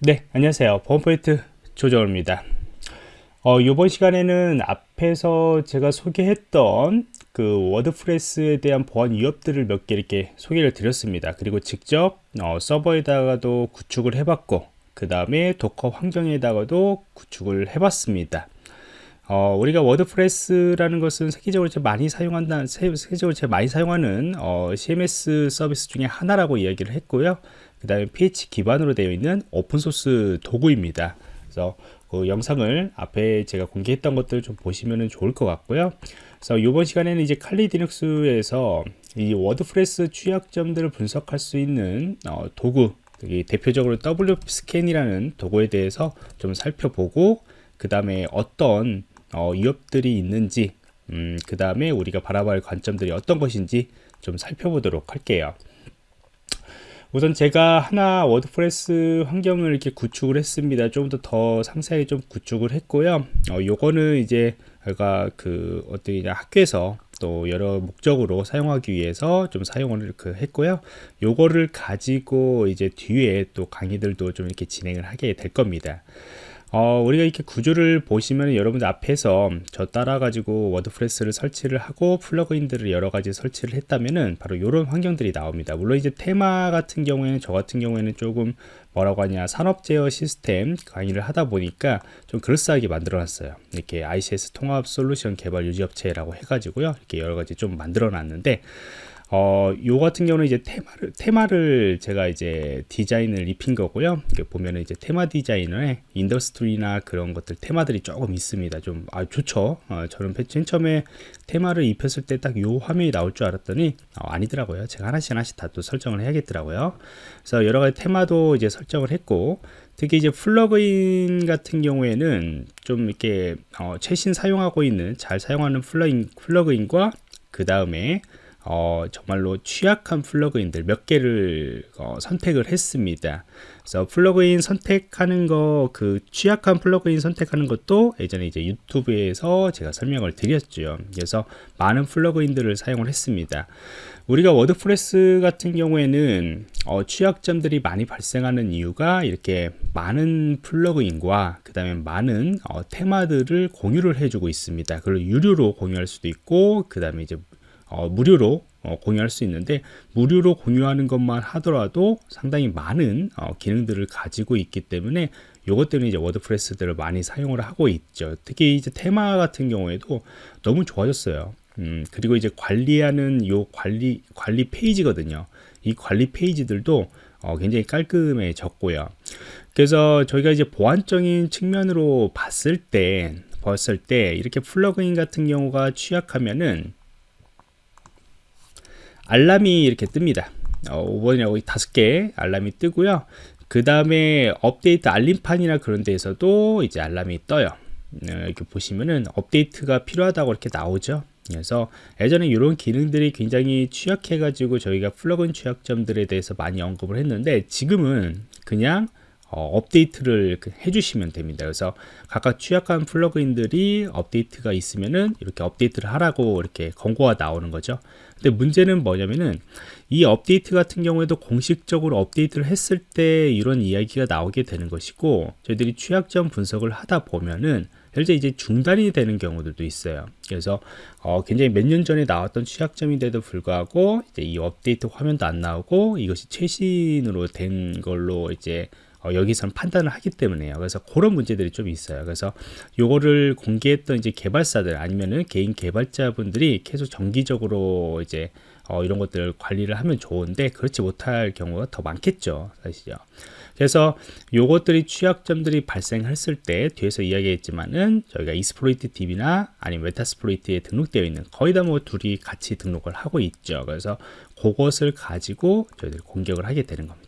네 안녕하세요. 보안프로젝트 조정원입니다. 어, 이번 시간에는 앞에서 제가 소개했던 그 워드프레스에 대한 보안 위협들을 몇 개 이렇게 소개를 드렸습니다. 그리고 직접 어, 서버에다가도 구축을 해봤고 그 다음에 도커 환경에다가도 구축을 해봤습니다. 어, 우리가 워드프레스라는 것은 세계적으로 제일 많이 사용한다, 세계적으로 제일 많이 사용하는 어, CMS 서비스 중에 하나라고 이야기를 했고요. 그 다음에 PHP 기반으로 되어 있는 오픈소스 도구입니다. 그래서 그 영상을 앞에 제가 공개했던 것들 좀 보시면 좋을 것 같고요. 그래서 이번 시간에는 이제 칼리 디눅스에서 이 WordPress 취약점들을 분석할 수 있는 어, 도구, 대표적으로 WPScan이라는 도구에 대해서 좀 살펴보고 그 다음에 어떤 어, 위협들이 있는지 음, 그 다음에 우리가 바라봐야 할 관점들이 어떤 것인지 좀 살펴보도록 할게요 우선 제가 하나 WordPress 환경을 이렇게 구축을 했습니다. 좀 더 더 상세하게 좀 구축을 했고요. 어, 요거는 이제 제가 그 어떤 학교에서 또 여러 목적으로 사용하기 위해서 좀 사용을 이렇게 했고요. 요거를 가지고 이제 뒤에 또 강의들도 좀 이렇게 진행을 하게 될 겁니다 어, 우리가 이렇게 구조를 보시면 여러분들 앞에서 저 따라 가지고 WordPress를 설치를 하고 플러그인들을 여러 가지 설치를 했다면은 바로 이런 환경들이 나옵니다. 물론 이제 테마 같은 경우에는 저 같은 경우에는 조금 뭐라고 하냐 산업 제어 시스템 강의를 하다 보니까 좀 그럴싸하게 만들어 놨어요. 이렇게 ICS 통합 솔루션 개발 유지업체라고 해가지고요. 이렇게 여러 가지 좀 만들어 놨는데 어, 요 같은 경우는 이제 테마를, 테마를 제가 이제 디자인을 입힌 거고요. 보면은 이제 테마 디자이너에 industry나 그런 것들 테마들이 조금 있습니다. 좀, 아, 좋죠. 어, 저는 맨 처음에 테마를 입혔을 때 딱 요 화면이 나올 줄 알았더니, 어, 아니더라고요. 제가 하나씩 하나씩 다 또 설정을 해야겠더라고요. 그래서 여러 가지 테마도 이제 설정을 했고, 특히 이제 플러그인 같은 경우에는 좀 이렇게, 어, 최신 사용하고 있는, 잘 사용하는 플러그인, 플러그인과 그 다음에 어, 정말로 취약한 플러그인들 몇 개를 어, 선택을 했습니다. 그래서 플러그인 선택하는 거, 그 취약한 플러그인 선택하는 것도 예전에 이제 YouTube에서 제가 설명을 드렸죠. 그래서 많은 플러그인들을 사용을 했습니다. 우리가 WordPress 같은 경우에는 어, 취약점들이 많이 발생하는 이유가 이렇게 많은 플러그인과 그 다음에 많은 어, 테마들을 공유를 해주고 있습니다. 그걸 유료로 공유할 수도 있고 그 다음에 이제 어, 무료로 어, 공유할 수 있는데 무료로 공유하는 것만 하더라도 상당히 많은 어, 기능들을 가지고 있기 때문에 요것 때문에 이제 WordPress들을 많이 사용을 하고 있죠. 특히 이제 테마 같은 경우에도 너무 좋아졌어요. 음, 그리고 이제 관리하는 요 관리 관리 페이지거든요. 이 관리 페이지들도 어, 굉장히 깔끔해졌고요. 그래서 저희가 이제 보안적인 측면으로 봤을 때 봤을 때 이렇게 플러그인 같은 경우가 취약하면은 알람이 이렇게 뜹니다. 어, 5번이라고 다섯 개 알람이 뜨고요. 그 다음에 업데이트 알림판이나 그런 데에서도 이제 알람이 떠요. 어, 이렇게 보시면은 업데이트가 필요하다고 이렇게 나오죠. 그래서 예전에 이런 기능들이 굉장히 취약해 가지고 저희가 플러그인 취약점들에 대해서 많이 언급을 했는데 지금은 그냥 어, 업데이트를 그 해주시면 됩니다. 그래서 각각 취약한 플러그인들이 업데이트가 있으면은 이렇게 업데이트를 하라고 이렇게 권고가 나오는 거죠. 근데 문제는 뭐냐면은 이 업데이트 같은 경우에도 공식적으로 업데이트를 했을 때 이런 이야기가 나오게 되는 것이고 저희들이 취약점 분석을 하다 보면은 현재 이제 중단이 되는 경우들도 있어요. 그래서 어, 굉장히 몇 년 전에 나왔던 취약점인데도 불구하고 이제 이 업데이트 화면도 안 나오고 이것이 최신으로 된 걸로 이제 어, 여기서는 판단을 하기 때문에요. 그래서 그런 문제들이 좀 있어요. 그래서 요거를 공개했던 이제 개발사들 아니면은 개인 개발자분들이 계속 정기적으로 이제 어, 이런 것들 관리를 하면 좋은데 그렇지 못할 경우가 더 많겠죠. 사실요. 그래서 요것들이 취약점들이 발생했을 때 뒤에서 이야기했지만은 저희가 이스프로이트 DB나 아니면 메타스프로이트에 등록되어 있는 거의 다 뭐 둘이 같이 등록을 하고 있죠. 그래서 그것을 가지고 저희들이 공격을 하게 되는 겁니다.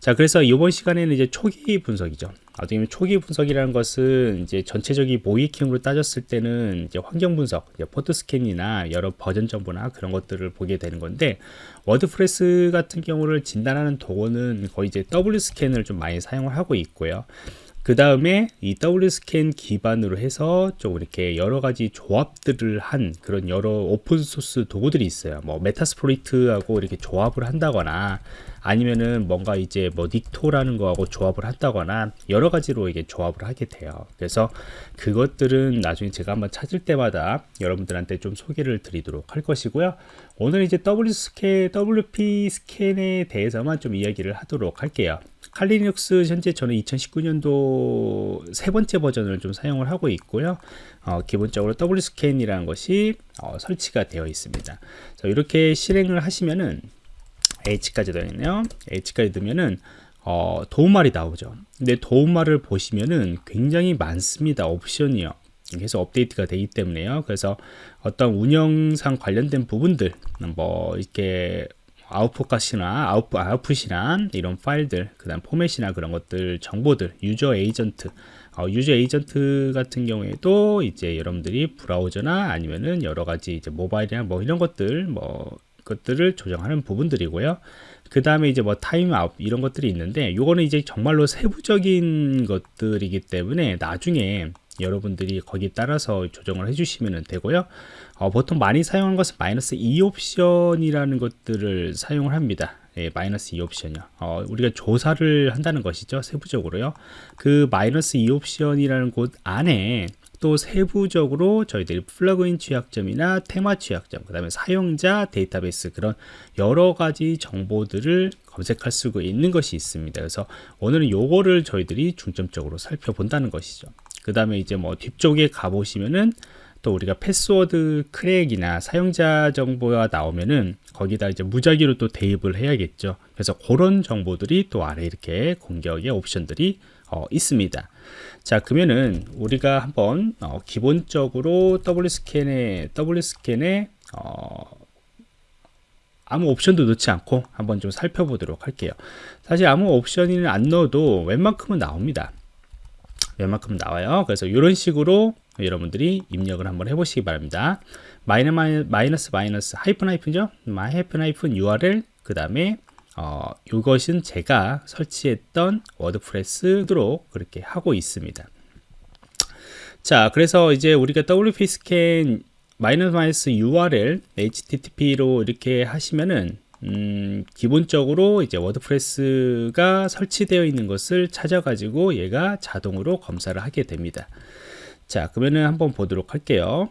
자 그래서 이번 시간에는 이제 초기 분석이죠. 어떻게 보면 초기 분석이라는 것은 이제 전체적인 모의해킹으로 따졌을 때는 이제 환경 분석 port scan이나 여러 버전 정보나 그런 것들을 보게 되는 건데 WordPress 같은 경우를 진단하는 도구는 거의 이제 WPScan을 좀 많이 사용을 하고 있고요. 그 다음에 이 WPScan 기반으로 해서 좀 이렇게 여러 가지 조합들을 한 그런 여러 오픈 소스 도구들이 있어요. 뭐 Metasploit하고 이렇게 조합을 한다거나 아니면은 뭔가 이제 뭐 닉토라는 거하고 조합을 한다거나 여러 가지로 이게 조합을 하게 돼요. 그래서 그것들은 나중에 제가 한번 찾을 때마다 여러분들한테 좀 소개를 드리도록 할 것이고요. 오늘 이제 W 스캔, WP 스캔에 대해서만 좀 이야기를 하도록 할게요. 칼리눅스 현재 저는 2019년도 세 번째 버전을 좀 사용을 하고 있고요. 어, 기본적으로 W 스캔이라는 것이 어, 설치가 되어 있습니다. 이렇게 실행을 하시면은 H까지 되겠네요. H까지 넣으면은 어, 도움말이 나오죠. 근데 도움말을 보시면은 굉장히 많습니다. 옵션이요. 계속 업데이트가 되기 때문에요. 그래서 어떤 운영상 관련된 부분들, 뭐 이렇게 아웃풋값이나 아웃풋, 아웃풋이나 이런 파일들, 그 다음 포맷이나 그런 것들, 정보들, user agent, 어, user agent 같은 경우에도 이제 여러분들이 브라우저나 아니면은 여러 가지 이제 모바일이나 뭐 이런 것들, 뭐 것들을 조정하는 부분들이고요. 그 다음에 이제 뭐 타임아웃 이런 것들이 있는데 요거는 이제 정말로 세부적인 것들이기 때문에 나중에 여러분들이 거기 따라서 조정을 해주시면 되고요. 어, 보통 많이 사용하는 것은 마이너스 e 옵션이라는 것들을 사용을 합니다. 예, 마이너스 e 옵션이요. 어, 우리가 조사를 한다는 것이죠. 세부적으로요. 그 마이너스 e 옵션이라는 곳 안에 또 세부적으로 저희들이 플러그인 취약점이나 테마 취약점, 그 다음에 사용자 데이터베이스 그런 여러 가지 정보들을 검색할 수 있는 것이 있습니다. 그래서 오늘은 요거를 저희들이 중점적으로 살펴본다는 것이죠. 그 다음에 이제 뭐 뒤쪽에 가보시면은 또 우리가 패스워드 크랙이나 사용자 정보가 나오면은 거기다 이제 무작위로 또 대입을 해야겠죠. 그래서 그런 정보들이 또 아래 이렇게 공격의 옵션들이 어, 있습니다. 자 그러면은 우리가 한번 어, 기본적으로 W 스캔에 W 스캔에 어, 아무 옵션도 넣지 않고 한번 좀 살펴보도록 할게요. 사실 아무 옵션을 안 넣어도 웬만큼은 나옵니다. 웬만큼은 나와요. 그래서 이런 식으로 여러분들이 입력을 한번 해보시기 바랍니다. 마이너, 마이너스 마이너스 하이픈 하이픈죠? 하이픈 하이픈 URL 그 다음에 어, 이것은 제가 설치했던 WordPress로 그렇게 하고 있습니다. 자, 그래서 이제 우리가 WP 스캔 마이너스 마이너스 URL HTTP로 이렇게 하시면은 음, 기본적으로 이제 워드프레스가 설치되어 있는 것을 찾아가지고 얘가 자동으로 검사를 하게 됩니다. 자, 그러면은 한번 보도록 할게요.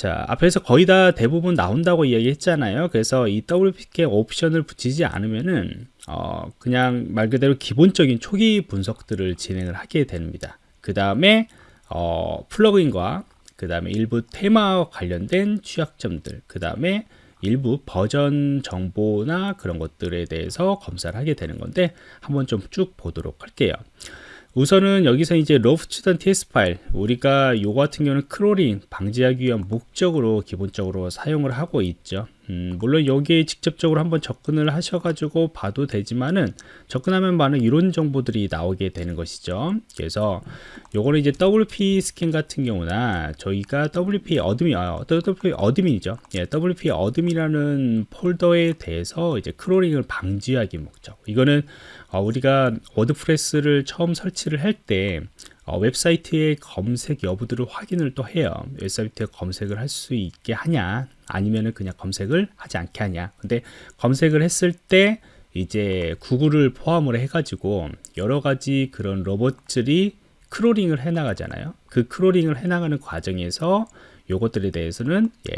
자, 앞에서 거의 다 대부분 나온다고 이야기했잖아요. 그래서 이 WPK 옵션을 붙이지 않으면은 어, 그냥 말 그대로 기본적인 초기 분석들을 진행을 하게 됩니다. 그 다음에 어, 플러그인과 그 다음에 일부 테마와 관련된 취약점들, 그 다음에 일부 버전 정보나 그런 것들에 대해서 검사를 하게 되는 건데 한번 좀 쭉 보도록 할게요. 우선은 여기서 이제 robots.txt 파일 우리가 요 같은 경우는 크롤링 방지하기 위한 목적으로 기본적으로 사용을 하고 있죠 음, 물론 여기에 직접적으로 한번 접근을 하셔가지고 봐도 되지만은 접근하면 많은 이론 정보들이 나오게 되는 것이죠. 그래서 요거는 이제 WP scan 같은 경우나 저희가 WP admin 아, WP admin이죠. 예, WP admin이라는 폴더에 대해서 이제 크롤링을 방지하기 목적. 이거는 어, 우리가 워드프레스를 처음 설치를 할때 어, 웹사이트의 검색 여부들을 확인을 또 해요. 웹사이트에 검색을 할 수 있게 하냐 아니면은 그냥 검색을 하지 않게 하냐 근데 검색을 했을 때 이제 구글을 포함을 해 가지고 여러 가지 그런 로봇들이 크롤링을 해 나가잖아요 그 크롤링을 해 나가는 과정에서 요것들에 대해서는 예,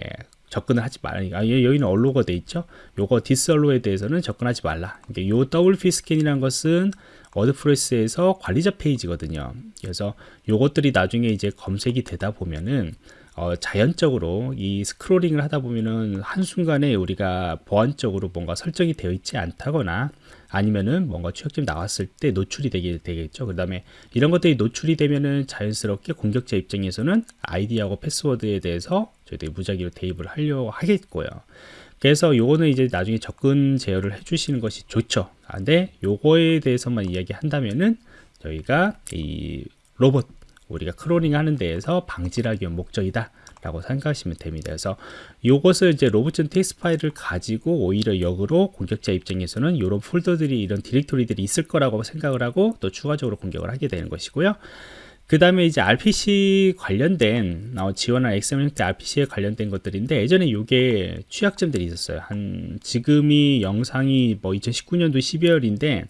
접근을 하지 말라. 아, 여기는 allow가 돼 있죠. 요거 disallow에 대해서는 접근하지 말라. 그러니까 요 WP scan이라는 것은 워드프레스에서 관리자 페이지거든요. 그래서 요것들이 나중에 이제 검색이 되다 보면은 어, 자연적으로 이 스크롤링을 하다 보면은 한순간에 우리가 보안적으로 뭔가 설정이 되어 있지 않다거나 아니면은 뭔가 취약점이 나왔을 때 노출이 되게 되겠죠. 그 다음에 이런 것들이 노출이 되면은 자연스럽게 공격자 입장에서는 아이디하고 패스워드에 대해서 저희들이 무작위로 대입을 하려고 하겠고요. 그래서 요거는 이제 나중에 접근 제어를 해주시는 것이 좋죠. 아, 근데 요거에 대해서만 이야기한다면은 저희가 이 로봇 우리가 크롤링 하는 데에서 방지를 하기 위한 목적이다 라고 생각하시면 됩니다 그래서 이것을 이제 robots.txt 파일을 가지고 오히려 역으로 공격자 입장에서는 이런 폴더들이 이런 디렉토리들이 있을 거라고 생각을 하고 또 추가적으로 공격을 하게 되는 것이고요 그 다음에 이제 RPC 관련된 어, 지원한 XML RPC에 관련된 것들인데 예전에 이게 취약점들이 있었어요. 한 지금이 영상이 뭐 2019년도 12월인데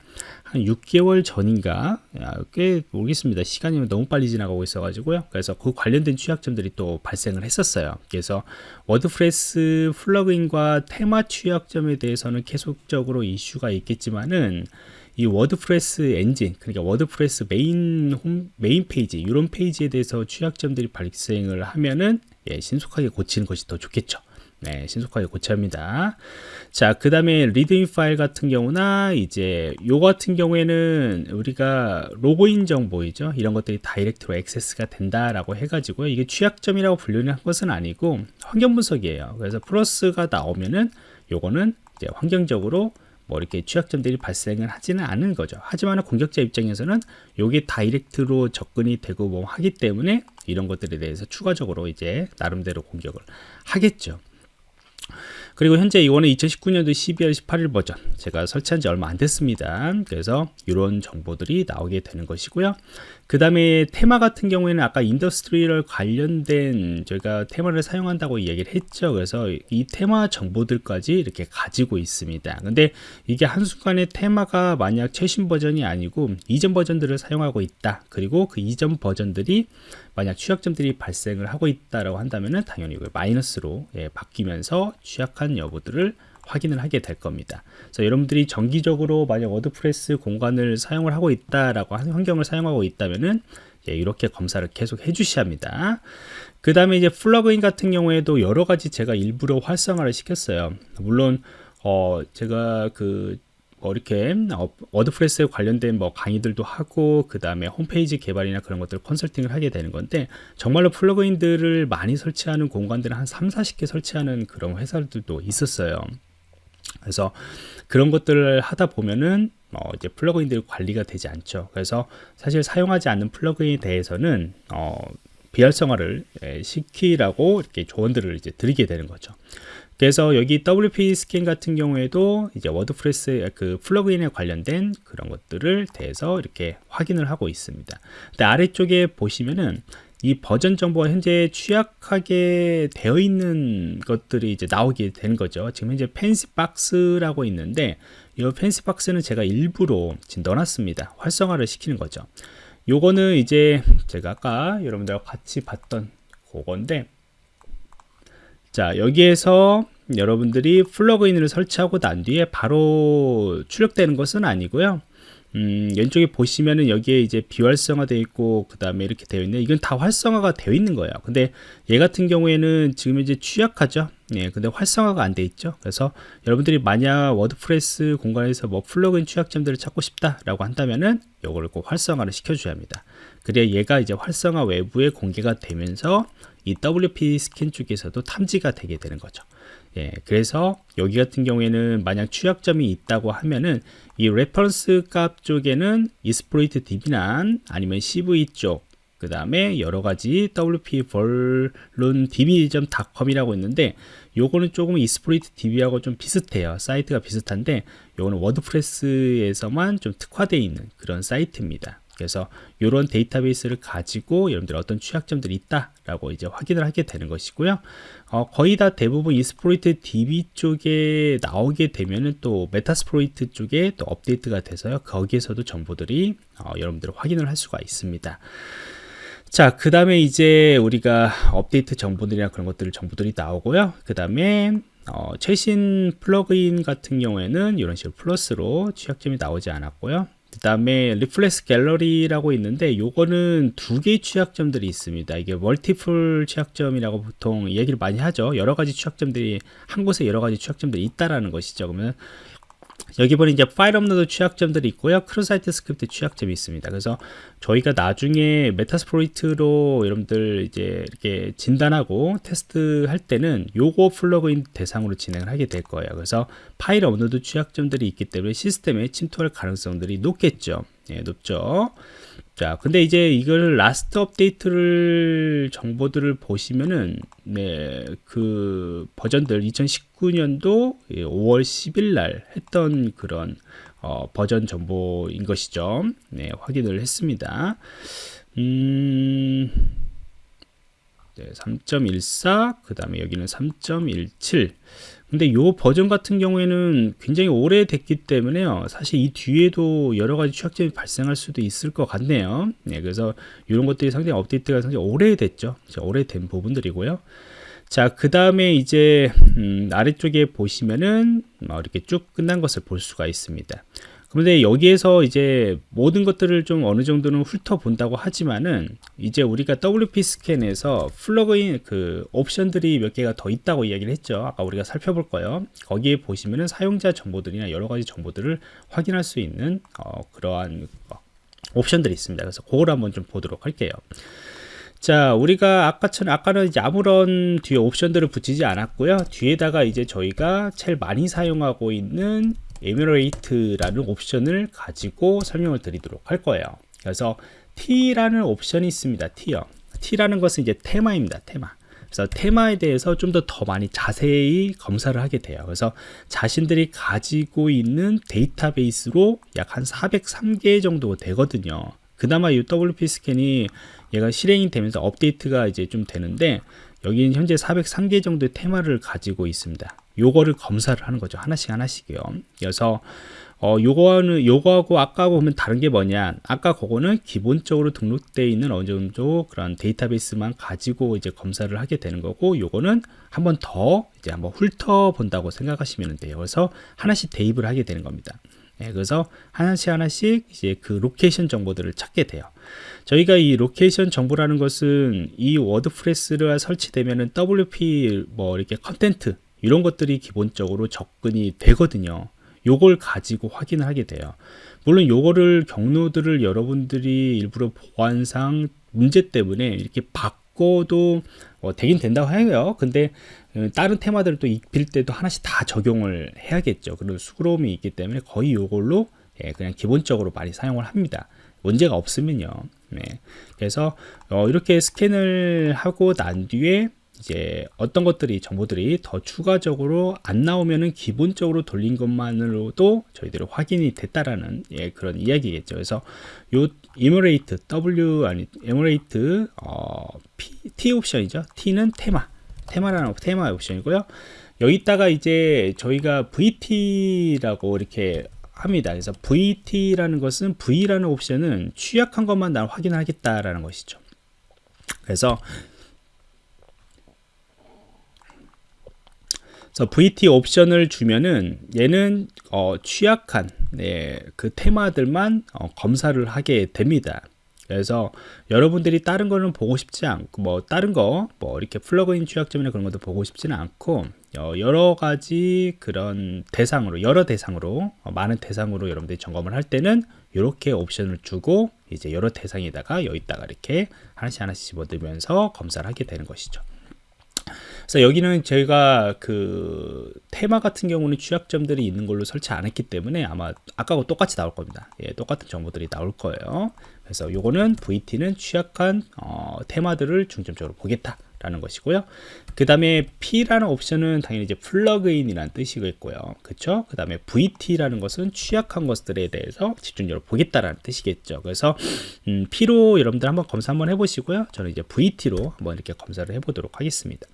한 6개월 전인가 야, 꽤 모르겠습니다. 시간이 너무 빨리 지나가고 있어 가지고요. 그래서 그 관련된 취약점들이 또 발생을 했었어요. 그래서 워드프레스 플러그인과 테마 취약점에 대해서는 계속적으로 이슈가 있겠지만은 이 워드프레스 엔진 그러니까 워드프레스 메인 홈 메인 페이지 이런 페이지에 대해서 취약점들이 발생을 하면은 예, 신속하게 고치는 것이 더 좋겠죠. 네, 신속하게 고쳐야 합니다. 자, 그 다음에 readme 파일 같은 경우나 이제 요 같은 경우에는 우리가 로그인 정보이죠. 이런 것들이 다이렉트로 액세스가 된다라고 해가지고요. 이게 취약점이라고 분류는 한 것은 아니고 환경 분석이에요. 그래서 플러스가 나오면은 요거는 이제 환경적으로 뭐 이렇게 취약점들이 발생을 하지는 않은 거죠. 하지만 공격자 입장에서는 이게 다이렉트로 접근이 되고 뭐 하기 때문에 이런 것들에 대해서 추가적으로 이제 나름대로 공격을 하겠죠. 그리고 현재 이거는 2019년도 12월 18일 버전. 제가 설치한 지 얼마 안 됐습니다. 그래서 이런 정보들이 나오게 되는 것이고요 그 다음에 테마 같은 경우에는 아까 industrial 관련된 저희가 테마를 사용한다고 얘기를 했죠. 그래서 이 테마 정보들까지 이렇게 가지고 있습니다. 근데 이게 한순간에 테마가 만약 최신 버전이 아니고 이전 버전들을 사용하고 있다. 그리고 그 이전 버전들이 만약 취약점들이 발생을 하고 있다라고 한다면은 당연히 이걸 마이너스로 예, 바뀌면서 취약한 여부들을 확인을 하게 될 겁니다. 그래서 여러분들이 정기적으로 만약 워드프레스 공간을 사용을 하고 있다라고 환경을 사용하고 있다면은 예, 이렇게 검사를 계속 해 주셔야 합니다. 그 다음에 이제 플러그인 같은 경우에도 여러 가지 제가 일부러 활성화를 시켰어요. 물론 어 제가 그뭐 이렇게 어, 워드프레스에 관련된 뭐 강의들도 하고 그 다음에 홈페이지 개발이나 그런 것들 컨설팅을 하게 되는 건데 정말로 플러그인들을 많이 설치하는 공간들을 한 3, 40개 설치하는 그런 회사들도 있었어요. 그래서 그런 것들을 하다 보면은 어 이제 플러그인들이 관리가 되지 않죠. 그래서 사실 사용하지 않는 플러그인에 대해서는 어 비활성화를 예, 시키라고 이렇게 조언들을 이제 드리게 되는 거죠. 그래서 여기 WP scan 같은 경우에도 이제 워드프레스 그 플러그인에 관련된 그런 것들을 대해서 이렇게 확인을 하고 있습니다. 근데 아래쪽에 보시면은 이 버전 정보가 현재 취약하게 되어 있는 것들이 이제 나오게 되는 거죠. 지금 현재 fancy box라고 있는데 이 fancy box는 제가 일부러 지금 넣어놨습니다. 활성화를 시키는 거죠. 요거는 이제 제가 아까 여러분들과 같이 봤던 그건데 자 여기에서 여러분들이 플러그인을 설치하고 난 뒤에 바로 출력되는 것은 아니고요 음, 왼쪽에 보시면은 여기에 이제 비활성화 되어 있고 그 다음에 이렇게 되어 있는 이건 다 활성화가 되어 있는 거예요. 근데 얘 같은 경우에는 지금 이제 취약하죠? 예, 근데 활성화가 안 돼 있죠? 그래서 여러분들이 만약 워드프레스 공간에서 뭐 플러그인 취약점들을 찾고 싶다 라고 한다면은 이거를 꼭 활성화를 시켜 줘야 합니다. 그래야 얘가 이제 활성화 외부에 공개가 되면서 이 WP scan 쪽에서도 탐지가 되게 되는 거죠 예, 그래서 여기 같은 경우에는 만약 취약점이 있다고 하면은 이 reference 값 쪽에는 exploit DB나 아니면 CVE 쪽, 그 다음에 여러 가지 WP vuln DB.com이라고 있는데 요거는 조금 exploit DB하고 좀 비슷해요. 사이트가 비슷한데 요거는 워드프레스에서만 좀 특화되어 있는 그런 사이트입니다. 그래서 이런 데이터베이스를 가지고 여러분들 어떤 취약점들이 있다라고 이제 확인을 하게 되는 것이고요. 어, 거의 다 대부분 이스프로이트 DB 쪽에 나오게 되면은 또 메타스프로이트 쪽에 또 업데이트가 돼서요. 거기에서도 정보들이 어, 여러분들 확인을 할 수가 있습니다. 자, 그 다음에 이제 우리가 업데이트 정보들이나 그런 것들 정보들이 나오고요. 그 다음에 어, 최신 플러그인 같은 경우에는 이런 식으로 플러스로 취약점이 나오지 않았고요. 그 다음에 리플렉스 갤러리라고 있는데 요거는 두 개의 취약점들이 있습니다. 이게 멀티플 취약점이라고 보통 얘기를 많이 하죠. 여러 가지 취약점들이 한 곳에 여러 가지 취약점들이 있다라는 것이죠. 그러면 여기 보니 이제 파일 업로드 취약점들이 있고요. 크로사이트 스크립트 취약점이 있습니다. 그래서 저희가 나중에 메타스프로이트로 여러분들 이제 이렇게 진단하고 테스트 할 때는 요거 플러그인 대상으로 진행을 하게 될 거예요. 그래서 파일 업로드 취약점들이 있기 때문에 시스템에 침투할 가능성들이 높겠죠. 예, 높죠. 자, 근데 이제 이걸 라스트 업데이트를 정보들을 보시면은 네, 그 버전들 2019년도 5월 10일 날 했던 그런 어, 버전 정보인 것이죠. 네, 확인을 했습니다. 음, 네, 3.14, 그 다음에 여기는 3.17. 근데 요 버전 같은 경우에는 굉장히 오래됐기 때문에요. 사실 이 뒤에도 여러 가지 취약점이 발생할 수도 있을 것 같네요. 네, 그래서 이런 것들이 상당히 업데이트가 상당히 오래됐죠. 오래된 부분들이고요. 자, 그 다음에 이제 음, 아래쪽에 보시면은 뭐 이렇게 쭉 끝난 것을 볼 수가 있습니다. 그런데 여기에서 이제 모든 것들을 좀 어느 정도는 훑어본다고 하지만은 이제 우리가 WP 스캔에서 플러그인 그 옵션들이 몇 개가 더 있다고 이야기를 했죠. 아까 우리가 살펴볼 거예요. 거기에 보시면은 사용자 정보들이나 여러 가지 정보들을 확인할 수 있는 어, 그러한 어, 옵션들이 있습니다. 그래서 그걸 한번 좀 보도록 할게요. 자, 우리가 아까처럼, 아까는 이제 아무런 뒤에 옵션들을 붙이지 않았고요. 뒤에다가 이제 저희가 제일 많이 사용하고 있는 에뮤레이트라는 옵션을 가지고 설명을 드리도록 할 거예요. 그래서 T라는 옵션이 있습니다. T요. T라는 것은 이제 테마입니다. 테마. 그래서 테마에 대해서 좀 더 더 많이 자세히 검사를 하게 돼요. 그래서 자신들이 가지고 있는 데이터베이스로 약 한 403개 정도 되거든요. 그나마 이 WP 스캔이 얘가 실행이 되면서 업데이트가 이제 좀 되는데 여기는 현재 403개 정도의 테마를 가지고 있습니다. 요거를 검사를 하는 거죠. 하나씩 하나씩이요. 그래서 어, 요거는 요거하고 아까 보면 다른 게 뭐냐? 아까 그거는 기본적으로 등록되어 있는 어느 정도 그런 데이터베이스만 가지고 이제 검사를 하게 되는 거고, 요거는 한 번 더 이제 한번 훑어 본다고 생각하시면 돼요. 그래서 하나씩 대입을 하게 되는 겁니다. 네, 그래서 하나씩 하나씩 이제 그 로케이션 정보들을 찾게 돼요. 저희가 이 로케이션 정보라는 것은 이 워드프레스가 설치되면은 WP 뭐 이렇게 컨텐트 이런 것들이 기본적으로 접근이 되거든요. 요걸 가지고 확인을 하게 돼요. 물론 요거를 경로들을 여러분들이 일부러 보안상 문제 때문에 이렇게 바꿔도 어, 되긴 된다고 해요. 근데 어, 다른 테마들을 또 입힐 때도 하나씩 다 적용을 해야겠죠. 그런 수그러움이 있기 때문에 거의 요걸로 예, 그냥 기본적으로 많이 사용을 합니다. 문제가 없으면요. 네. 그래서 어, 이렇게 스캔을 하고 난 뒤에 이제 어떤 것들이 정보들이 더 추가적으로 안 나오면은 기본적으로 돌린 것만으로도 저희들이 확인이 됐다라는 예, 그런 이야기겠죠. 그래서 요 이머레이트 W 아니 에머레이트 어, P, T 옵션이죠. T는 테마 테마라는 테마 옵션이고요. 여기다가 이제 저희가 VT라고 이렇게 합니다. 그래서 VT라는 것은 V라는 옵션은 취약한 것만 난 확인하겠다라는 것이죠. 그래서 그래서 VT 옵션을 주면은 얘는 어, 취약한 네, 그 테마들만 어, 검사를 하게 됩니다. 그래서 여러분들이 다른 거는 보고 싶지 않고 뭐 다른 거 뭐 이렇게 플러그인 취약점이나 그런 것도 보고 싶지는 않고 어, 여러 가지 그런 대상으로 여러 대상으로 어, 많은 대상으로 여러분들이 점검을 할 때는 이렇게 옵션을 주고 이제 여러 대상에다가 여기다가 이렇게 하나씩 하나씩 집어들면서 검사를 하게 되는 것이죠. 그래서 여기는 저희가 그 테마 같은 경우는 취약점들이 있는 걸로 설치 안 했기 때문에 아마 아까하고 똑같이 나올 겁니다. 예, 똑같은 정보들이 나올 거예요. 그래서 요거는 VT는 취약한 어, 테마들을 중점적으로 보겠다. 라는 것이고요. 그 다음에 P라는 옵션은 당연히 이제 플러그인이라는 뜻이겠고요. 그쵸? 그 다음에 VT라는 것은 취약한 것들에 대해서 집중적으로 보겠다라는 뜻이겠죠. 그래서, 음, P로 여러분들 한번 검사 한번 해보시고요. 저는 이제 VT로 한번 이렇게 검사를 해보도록 하겠습니다.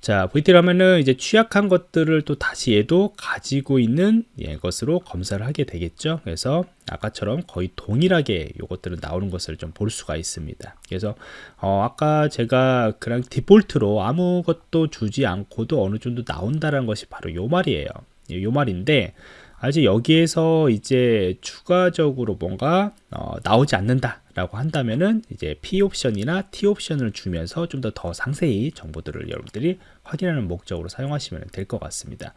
자, VT라면은 이제 취약한 것들을 또 다시 얘도 가지고 있는 예, 것으로 검사를 하게 되겠죠. 그래서 아까처럼 거의 동일하게 이것들은 나오는 것을 좀 볼 수가 있습니다. 그래서 어, 아까 제가 그냥 디폴트로 아무것도 주지 않고도 어느 정도 나온다는 것이 바로 요 말이에요. 예, 요 말인데 아직 여기에서 이제 추가적으로 뭔가 어, 나오지 않는다 라고 한다면은 이제 P 옵션이나 T 옵션을 주면서 좀 더 더 상세히 정보들을 여러분들이 확인하는 목적으로 사용하시면 될 것 같습니다.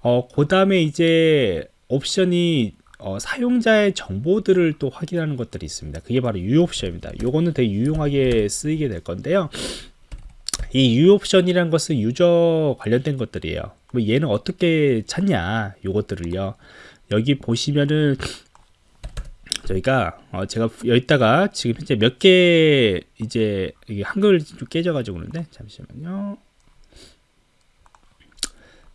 어, 그 다음에 이제 옵션이 어, 사용자의 정보들을 또 확인하는 것들이 있습니다. 그게 바로 U 옵션입니다. 요거는 되게 유용하게 쓰이게 될 건데요. 이 U 옵션이란 것은 유저 관련된 것들이에요. 뭐 얘는 어떻게 찾냐? 요것들을요. 여기 보시면은 저희가 어 제가 여기다가 지금 현재 몇 개 이제 한글 좀 깨져가지고 그런데 잠시만요.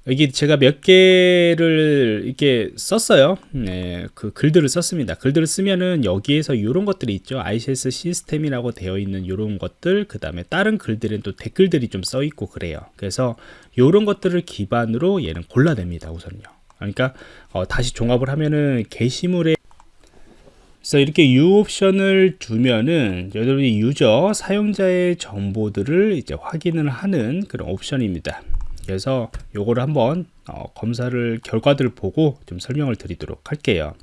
여기 제가 몇 개를 이렇게 썼어요. 네, 그 글들을 썼습니다. 글들을 쓰면은 여기에서 이런 것들이 있죠. ICS 시스템이라고 되어 있는 이런 것들, 그 다음에 다른 글들은 또 댓글들이 좀 써 있고 그래요. 그래서 이런 것들을 기반으로 얘는 골라냅니다. 우선요. 그러니까 어, 다시 종합을 하면은 게시물에 그래서 이렇게 U 옵션을 두면은 여러분이 유저 사용자의 정보들을 이제 확인을 하는 그런 옵션입니다. 그래서 요거를 한번 어, 검사를 결과들을 보고 좀 설명을 드리도록 할게요.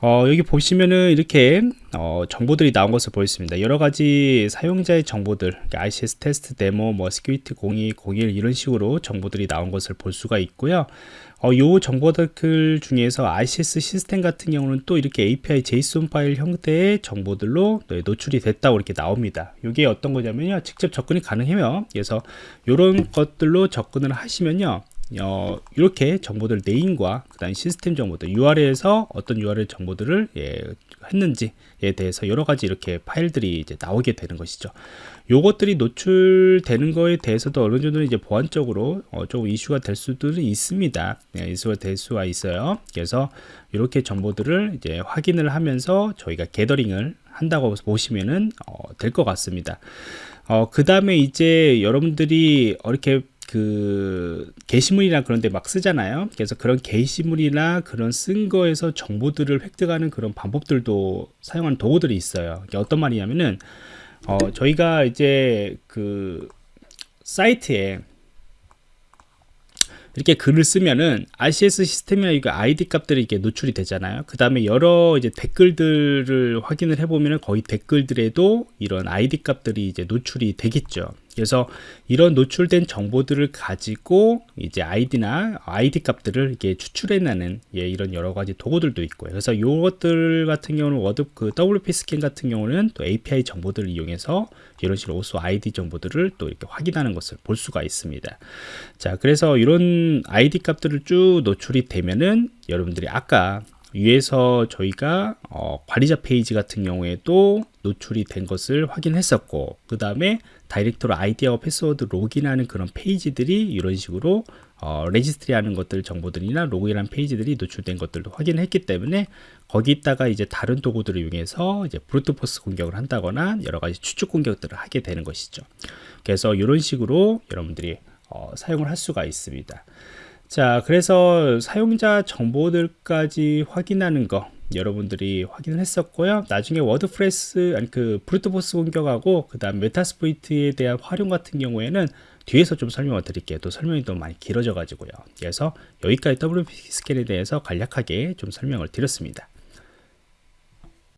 어, 여기 보시면은 이렇게 어, 정보들이 나온 것을 보였습니다. 여러 가지 사용자의 정보들, ICS 테스트 데모, 뭐 스큐리티 02, 01 이런 식으로 정보들이 나온 것을 볼 수가 있고요. 어, 요 정보들 중에서 ICS 시스템 같은 경우는 또 이렇게 API JSON 파일 형태의 정보들로 노출이 됐다고 이렇게 나옵니다. 이게 어떤 거냐면요. 직접 접근이 가능해요. 그래서 이런 것들로 접근을 하시면요. 어, 이렇게 정보들 네임과 그다음 시스템 정보들 URL에서 어떤 URL 정보들을 예, 했는지에 대해서 여러 가지 이렇게 파일들이 이제 나오게 되는 것이죠. 요것들이 노출되는 거에 대해서도 어느 정도 이제 보안적으로 어, 조금 이슈가 될 수도 있습니다. 네, 이슈가 될 수가 있어요. 그래서 이렇게 정보들을 이제 확인을 하면서 저희가 게더링을 한다고 보시면은 어, 될 것 같습니다. 어, 그 다음에 이제 여러분들이 이렇게 그 게시물이나 그런 데 막 쓰잖아요 그래서 그런 게시물이나 그런 쓴 거에서 정보들을 획득하는 그런 방법들도 사용하는 도구들이 있어요 어떤 말이냐면은 어 저희가 이제 그 사이트에 이렇게 글을 쓰면은 RCS 시스템이나 이거 ID 값들이 이게 노출이 되잖아요. 그 다음에 여러 이제 댓글들을 확인을 해보면은 거의 댓글들에도 이런 ID 값들이 이제 노출이 되겠죠. 그래서 이런 노출된 정보들을 가지고 이제 아이디나 아이디 값들을 이렇게 추출해내는 예, 이런 여러 가지 도구들도 있고요. 그래서 이것들 같은 경우는 워드 그 WP 스캔 같은 경우는 또 API 정보들을 이용해서 이런 식으로 오수 아이디 정보들을 또 이렇게 확인하는 것을 볼 수가 있습니다. 자, 그래서 이런 아이디 값들을 쭉 노출이 되면은 여러분들이 아까 위에서 저희가 어, 관리자 페이지 같은 경우에도 노출이 된 것을 확인했었고 그 다음에 다이렉트로 아이디와 패스워드 로그인하는 그런 페이지들이 이런 식으로 어, 레지스트리 하는 것들 정보들이나 로그인한 페이지들이 노출된 것들도 확인했기 때문에 거기다가 이제 다른 도구들을 이용해서 이제 브루트포스 공격을 한다거나 여러 가지 추측 공격들을 하게 되는 것이죠. 그래서 이런 식으로 여러분들이 어, 사용을 할 수가 있습니다. 자, 그래서 사용자 정보들까지 확인하는 거 여러분들이 확인을 했었고요. 나중에 워드프레스 아니 그 브루트포스 공격하고 그 다음 메타스포이트에 대한 활용 같은 경우에는 뒤에서 좀 설명을 드릴게요. 또 설명이 또 많이 길어져 가지고요. 그래서 여기까지 WP 스캔에 대해서 간략하게 좀 설명을 드렸습니다.